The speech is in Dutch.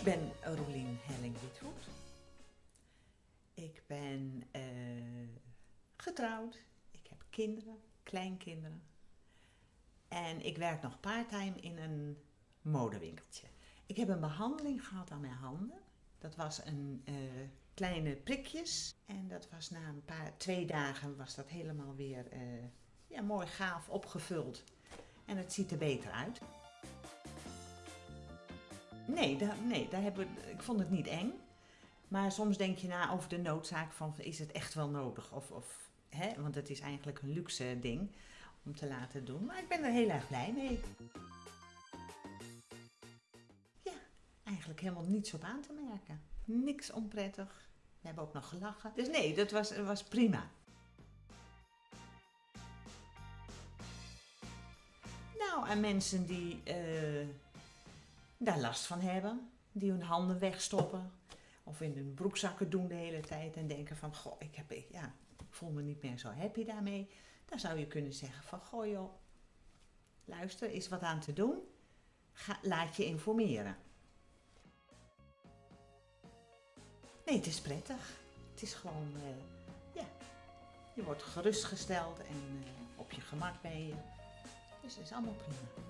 Ik ben Rolien Helling-Withoed. Ik ben eh, getrouwd. Ik heb kinderen, kleinkinderen. En ik werk nog parttime in een modewinkeltje. Ik heb een behandeling gehad aan mijn handen. Dat was een eh, kleine prikjes. En dat was na een paar, twee dagen was dat helemaal weer eh, ja, mooi gaaf opgevuld. En het ziet er beter uit. Nee, daar, nee daar hebben, ik vond het niet eng. Maar soms denk je na over de noodzaak van is het echt wel nodig? Of, of, hè? Want het is eigenlijk een luxe ding om te laten doen. Maar ik ben er heel erg blij mee. Ja, eigenlijk helemaal niets op aan te merken. Niks onprettig. We hebben ook nog gelachen. Dus nee, dat was, was prima. Nou, aan mensen die eh, daar last van hebben, die hun handen wegstoppen of in hun broekzakken doen de hele tijd en denken van, goh, ik, heb, ja, voel me niet meer zo happy daarmee. Dan zou je kunnen zeggen van, goh joh, luister, is wat aan te doen. Ga, laat je informeren. Nee, het is prettig. Het is gewoon, eh, ja, je wordt gerustgesteld en eh, op je gemak ben je. Dus het is allemaal prima.